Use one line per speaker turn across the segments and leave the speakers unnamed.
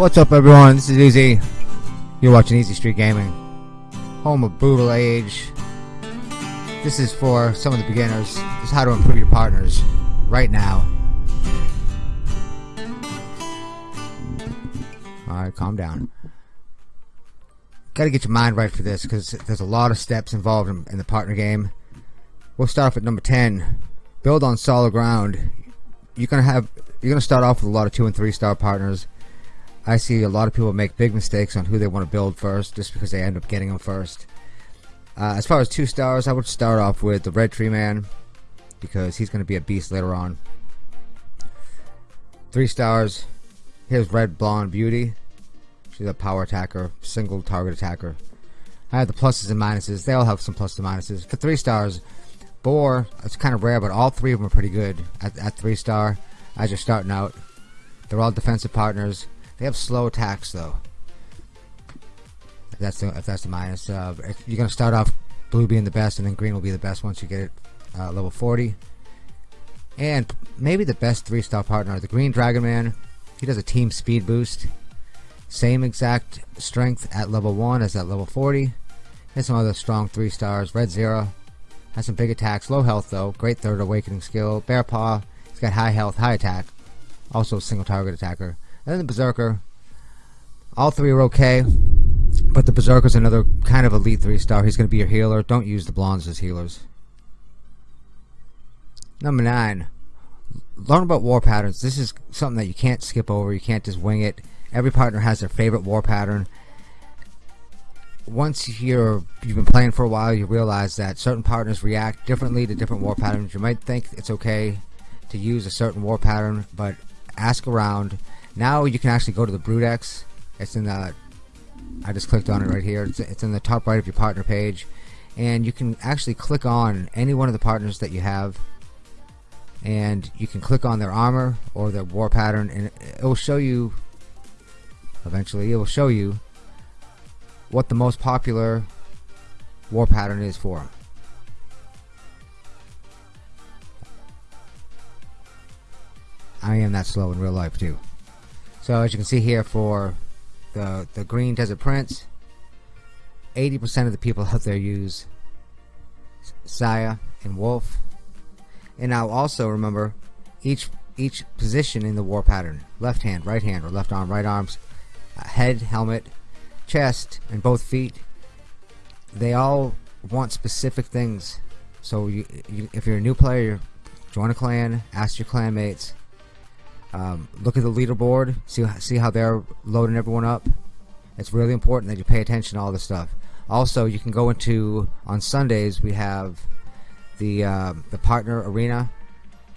What's up everyone, this is Easy. You're watching Easy Street Gaming. Home of Brutal Age. This is for some of the beginners. This is how to improve your partners right now. Alright, calm down. Gotta get your mind right for this because there's a lot of steps involved in, in the partner game. We'll start off at number 10. Build on solid ground. You're gonna have you're gonna start off with a lot of two and three star partners. I see a lot of people make big mistakes on who they want to build first just because they end up getting them first. Uh, as far as two stars, I would start off with the Red Tree Man because he's going to be a beast later on. Three stars, here's Red Blonde Beauty. She's a power attacker, single target attacker. I have the pluses and minuses. They all have some pluses and minuses. For three stars, Boar, it's kind of rare, but all three of them are pretty good at, at three star as you're starting out. They're all defensive partners. They have slow attacks though. If that's the if that's the minus. Uh, you're gonna start off blue being the best, and then green will be the best once you get it uh, level 40. And maybe the best three star partner, the Green Dragon Man. He does a team speed boost. Same exact strength at level 1 as at level 40. And some other strong 3 stars. Red Zero has some big attacks, low health though. Great third awakening skill. Bear Paw, he's got high health, high attack. Also single target attacker. And then the Berserker. All three are okay. But the Berserker's another kind of elite 3 star. He's going to be your healer. Don't use the blondes as healers. Number 9. Learn about war patterns. This is something that you can't skip over. You can't just wing it. Every partner has their favorite war pattern once you're you've been playing for a while, you realize that certain partners react differently to different war patterns. You might think it's okay to use a certain war pattern, but ask around. Now you can actually go to the Brutex. It's in the I just clicked on it right here. It's, it's in the top right of your partner page, and you can actually click on any one of the partners that you have, and you can click on their armor or their war pattern, and it will show you. Eventually, it will show you what the most popular war pattern is for them. I am that slow in real life too. So as you can see here for the the green desert prince, 80% of the people out there use Saya and Wolf. And now also remember each each position in the war pattern, left hand, right hand, or left arm, right arms, uh, head, helmet, chest and both feet. They all want specific things. So you, you, if you're a new player join a clan ask your clanmates um, look at the leaderboard see, see how they're loading everyone up it's really important that you pay attention to all this stuff also you can go into on Sundays we have the uh, the partner arena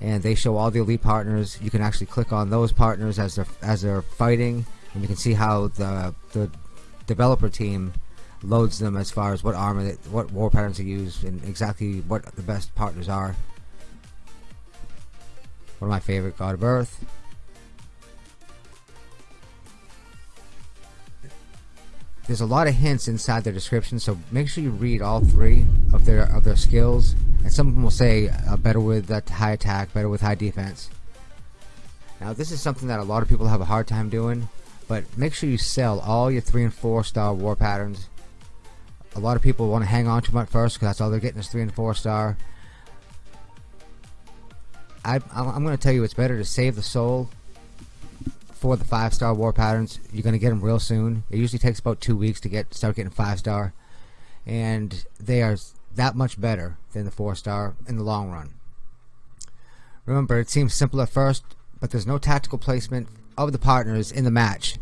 and they show all the elite partners you can actually click on those partners as they're as they're fighting and you can see how the the developer team loads them as far as what armor, they, what war patterns they use, and exactly what the best partners are. One of my favorite, God of Earth. There's a lot of hints inside their description, so make sure you read all three of their of their skills. And some of them will say uh, better with that high attack, better with high defense. Now, this is something that a lot of people have a hard time doing but make sure you sell all your 3 and 4 star war patterns. A lot of people want to hang on to them at first because that's all they're getting is 3 and 4 star. I, I'm going to tell you it's better to save the soul for the 5 star war patterns. You're going to get them real soon. It usually takes about 2 weeks to get start getting 5 star. And they are that much better than the 4 star in the long run. Remember, it seems simple at first, but there's no tactical placement of the partners in the match.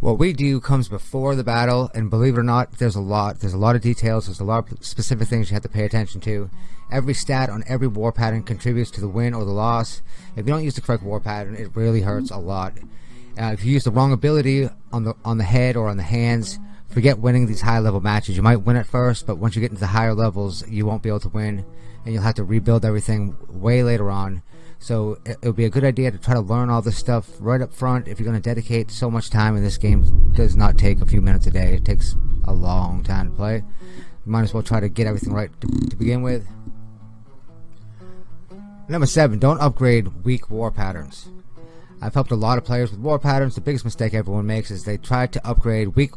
What we do comes before the battle, and believe it or not, there's a lot. There's a lot of details. There's a lot of specific things you have to pay attention to. Every stat on every war pattern contributes to the win or the loss. If you don't use the correct war pattern, it really hurts a lot. Uh, if you use the wrong ability on the on the head or on the hands, forget winning these high level matches. You might win at first, but once you get into the higher levels, you won't be able to win, and you'll have to rebuild everything way later on. So it, would be a good idea to try to learn all this stuff right up front if you're going to dedicate so much time. And this game does not take a few minutes a day; it takes a long time to play. You might as well try to get everything right to, to begin with. Number seven, don't upgrade weak war patterns. I've helped a lot of players with war patterns. The biggest mistake everyone makes is they try to upgrade weak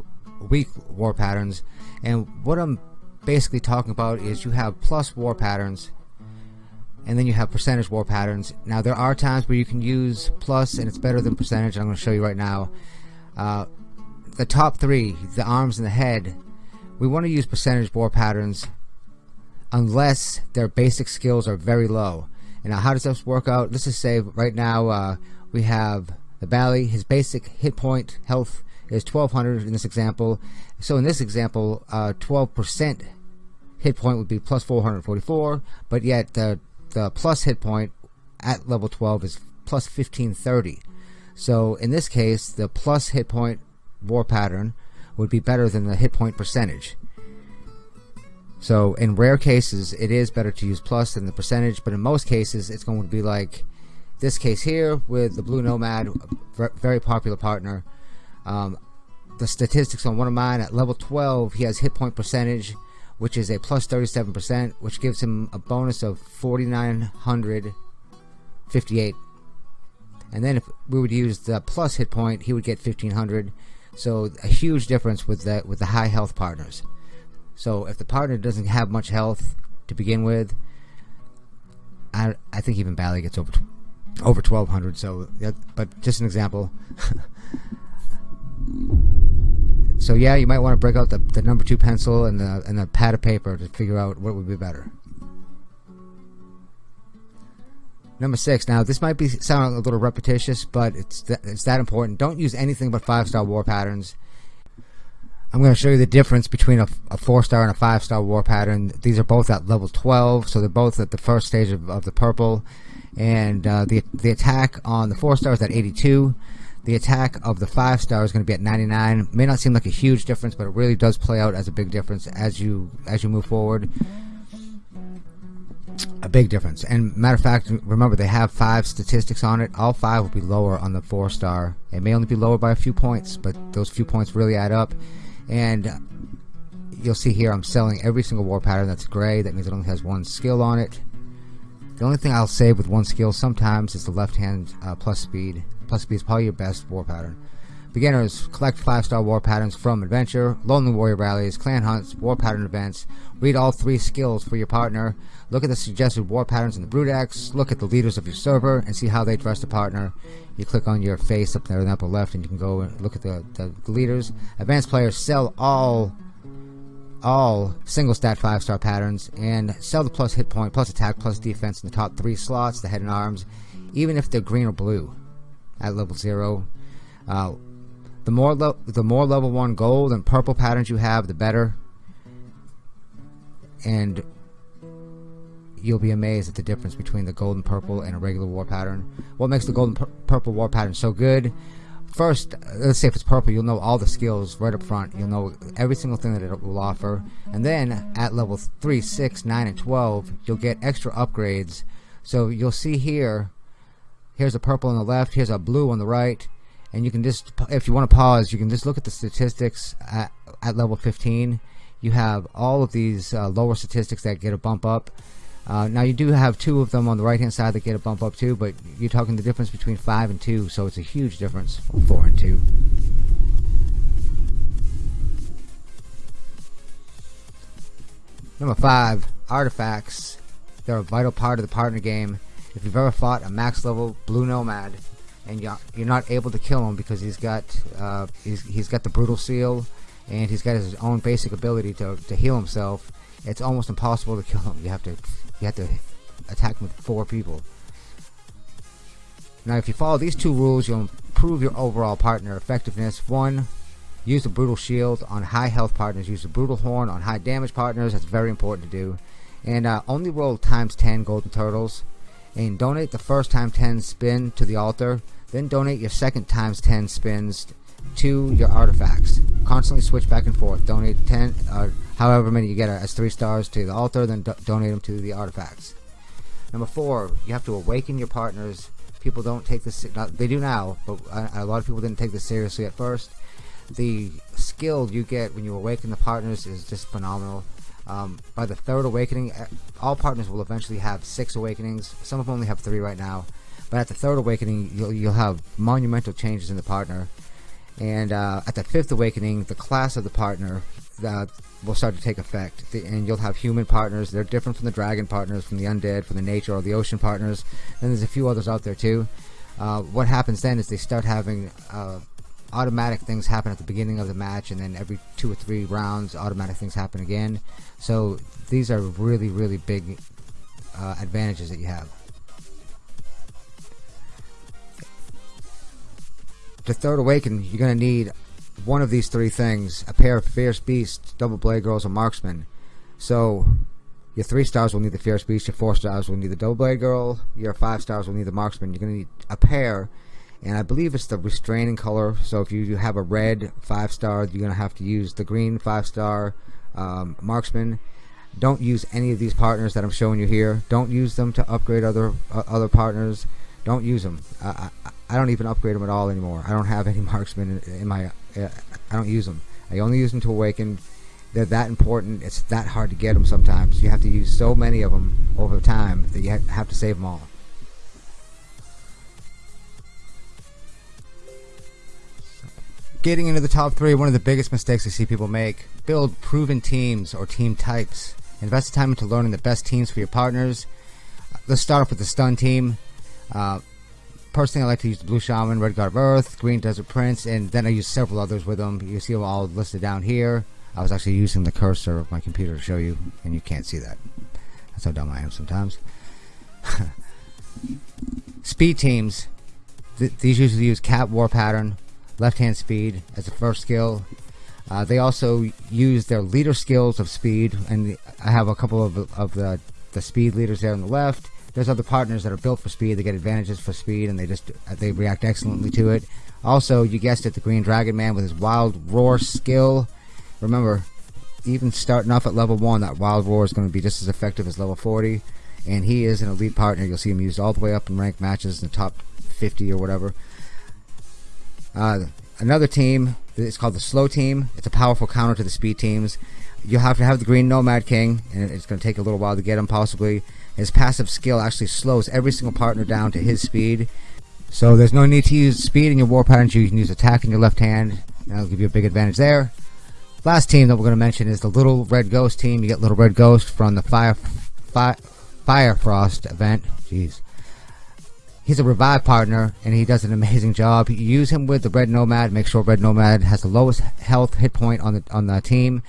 weak war patterns. And what I'm basically talking about is you have plus war patterns and then you have percentage war patterns. Now there are times where you can use plus and it's better than percentage. I'm going to show you right now. Uh, the top three, the arms and the head, we want to use percentage war patterns unless their basic skills are very low. And now how does this work out? Let's just say right now uh, we have the Bally, his basic hit point health is 1200 in this example. So in this example, 12% uh, hit point would be plus 444, but yet the, the plus hit point at level 12 is plus 1530. So in this case, the plus hit point war pattern would be better than the hit point percentage. So in rare cases, it is better to use plus than the percentage, but in most cases, it's going to be like this case here with the Blue Nomad, very popular partner. Um, the statistics on one of mine at level 12, he has hit point percentage, which is a plus 37%, which gives him a bonus of 4,958. And then if we would use the plus hit point, he would get 1,500. So a huge difference with the with the high health partners. So if the partner doesn't have much health to begin with, I I think even Bally gets over over 1200. So, but just an example. so yeah, you might want to break out the, the number two pencil and the and the pad of paper to figure out what would be better. Number six. Now, this might be sound a little repetitious, but it's th it's that important. Don't use anything but five star war patterns. I'm going to show you the difference between a, a four star and a five star war pattern. These are both at level 12, so they're both at the first stage of, of the purple. And uh, the the attack on the four star is at 82. The attack of the five star is going to be at 99. May not seem like a huge difference, but it really does play out as a big difference as you as you move forward. A big difference. And matter of fact, remember they have five statistics on it. All five will be lower on the four star. It may only be lower by a few points, but those few points really add up and you'll see here I'm selling every single war pattern that's gray that means it only has one skill on it the only thing I'll save with one skill sometimes is the left hand uh, plus speed plus speed is probably your best war pattern. Beginners collect five star war patterns from adventure lonely warrior rallies clan hunts war pattern events read all three skills for your partner look at the suggested war patterns in the Brewdex look at the leaders of your server and see how they dress the partner. You click on your face up there in the upper left and you can go and look at the, the leaders. Advanced players sell all all single stat five star patterns and sell the plus hit point plus attack plus defense in the top three slots the head and arms even if they're green or blue at level zero uh, the more the more level one gold and purple patterns you have the better and you'll be amazed at the difference between the golden purple and a regular war pattern. What makes the golden purple war pattern so good? First, let's say if it's purple, you'll know all the skills right up front. You'll know every single thing that it will offer. And then at level 3, 6, 9, and 12, you'll get extra upgrades. So you'll see here, here's a purple on the left, here's a blue on the right. And you can just, if you want to pause, you can just look at the statistics at, at level 15. You have all of these uh, lower statistics that get a bump up. Uh, now you do have two of them on the right hand side that get a bump up too, but you're talking the difference between 5 and 2, so it's a huge difference, 4 and 2. Number 5, artifacts. They're a vital part of the partner game. If you've ever fought a max level blue nomad and you're, not able to kill him because he's got uh, he's, he's got the brutal seal and he's got his own basic ability to, to heal himself, it's almost impossible to kill him. You have to you have to attack with four people. Now, if you follow these two rules, you'll improve your overall partner effectiveness. One, use the Brutal Shield on high health partners. Use the Brutal Horn on high damage partners. That's very important to do. And uh, only roll times 10 golden turtles. And donate the first time 10 spin to the altar. Then donate your second times 10 spins to your artifacts. Constantly switch back and forth. Donate 10, uh, however many you get as 3 stars to the altar, then do donate them to the artifacts. Number 4, you have to awaken your partners. People don't take this, they do now, but a lot of people didn't take this seriously at first. The skill you get when you awaken the partners is just phenomenal. Um, by the third awakening, all partners will eventually have six awakenings. Some of them only have three right now But at the third awakening, you'll, you'll have monumental changes in the partner. And uh, at the fifth awakening, the class of the partner uh, will start to take effect. The, and you'll have human partners. They're different from the dragon partners, from the undead, from the nature or the ocean partners. And there's a few others out there too. Uh, what happens then is they start having uh, automatic things happen at the beginning of the match, and then every two or three rounds, automatic things happen again. So these are really, really big uh, advantages that you have. To third awaken, you're going to need one of these three things: a pair of fierce beasts, double blade girls, or marksmen. So your three stars will need the fierce beast. Your four stars will need the double blade girl. Your five stars will need the marksman. You're going to need a pair and I believe it's the restraining color. So if you have a red five star you're gonna have to use the green five star um, marksman. Don't use any of these partners that I'm showing you here. Don't use them to upgrade other uh, other partners. Don't use them I, I, I, don't even upgrade them at all anymore. I don't have any marksmen in, in my uh, I don't use them I only use them to awaken. They're that important. It's that hard to get them sometimes. You have to use so many of them over time that you have to save them all Getting into the top three, one of the biggest mistakes I see people make. Build proven teams or team types. Invest time into learning the best teams for your partners. Let's start off with the stun team. Uh, personally, I like to use the Blue Shaman, Red God of Earth, Green Desert Prince, and then I use several others with them. You see them all listed down here. I was actually using the cursor of my computer to show you, and you can't see that. That's how dumb I am sometimes. Speed teams. Th these usually use Cat War Pattern, left hand speed as a first skill. Uh, they also use their leader skills of speed, and I have a couple of, of the, the speed leaders there on the left. There's other partners that are built for speed. They get advantages for speed, and they just they react excellently to it. Also, you guessed it, the Green Dragon Man with his Wild Roar skill. Remember, even starting off at level 1, that Wild Roar is going to be just as effective as level 40. And he is an elite partner. You'll see him used all the way up in ranked matches in the top 50 or whatever. Uh, another team it's called the slow team. It's a powerful counter to the speed teams. You'll have to have the green Nomad King, and it's going to take a little while to get him possibly. His passive skill actually slows every single partner down to his speed. So there's no need to use speed in your war patterns. You can use attack in your left hand, and that'll give you a big advantage there. Last team that we're going to mention is the Little Red Ghost team. You get Little Red Ghost from the Fire, Fire, Fire Frost event. Jeez he's a revive partner and he does an amazing job. Use him with the Red Nomad, make sure Red Nomad has the lowest health hit point on the on the team.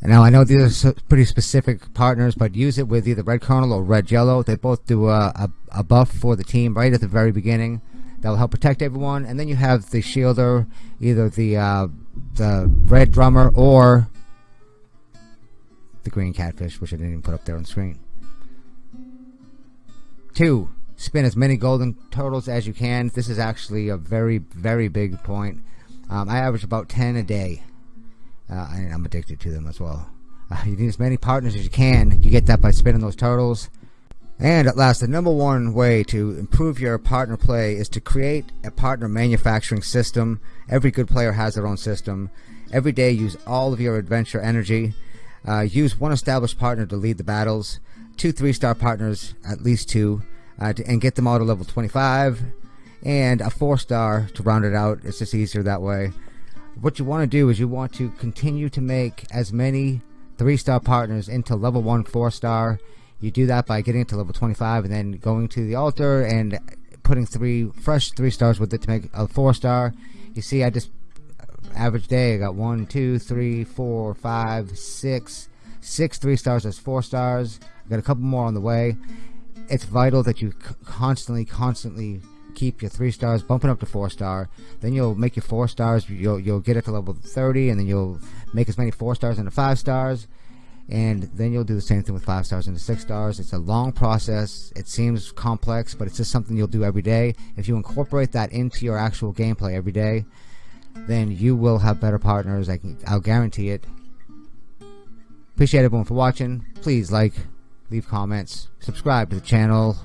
And now I know these are pretty specific partners, but use it with either Red Colonel or Red Jello. They both do a, a, a buff for the team right at the very beginning. That'll help protect everyone. And then you have the Shielder, either the uh, the Red Drummer or the Green Catfish, which I didn't even put up there on screen. Two, spin as many golden turtles as you can. This is actually a very, very big point. Um, I average about 10 a day. Uh, and I'm addicted to them as well. Uh, you need as many partners as you can. You get that by spinning those turtles. And at last, the number one way to improve your partner play is to create a partner manufacturing system. Every good player has their own system. Every day, use all of your adventure energy. Uh, use one established partner to lead the battles. Two three-star partners, at least two uh, to, and get them all to level 25 and a four star to round it out. It's just easier that way. What you want to do is you want to continue to make as many three star partners into level one four star. You do that by getting it to level 25 and then going to the altar and putting three fresh three stars with it to make a four star. You see I just average day I got one two three four five six six three stars as four stars. I got a couple more on the way it's vital that you constantly, constantly keep your three stars bumping up to four star. Then you'll make your four stars. You'll you'll get it to level 30, and then you'll make as many four stars into five stars, and then you'll do the same thing with five stars into six stars. It's a long process. It seems complex, but it's just something you'll do every day. If you incorporate that into your actual gameplay every day, then you will have better partners. I can, I'll guarantee it. Appreciate everyone for watching. Please like, leave comments, subscribe to the channel.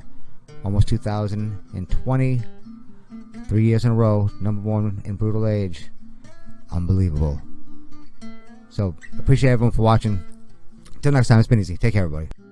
Almost 2020, three years in a row, number one in Brutal Age. Unbelievable. So, appreciate everyone for watching. Until next time, it's been easy. Take care, everybody.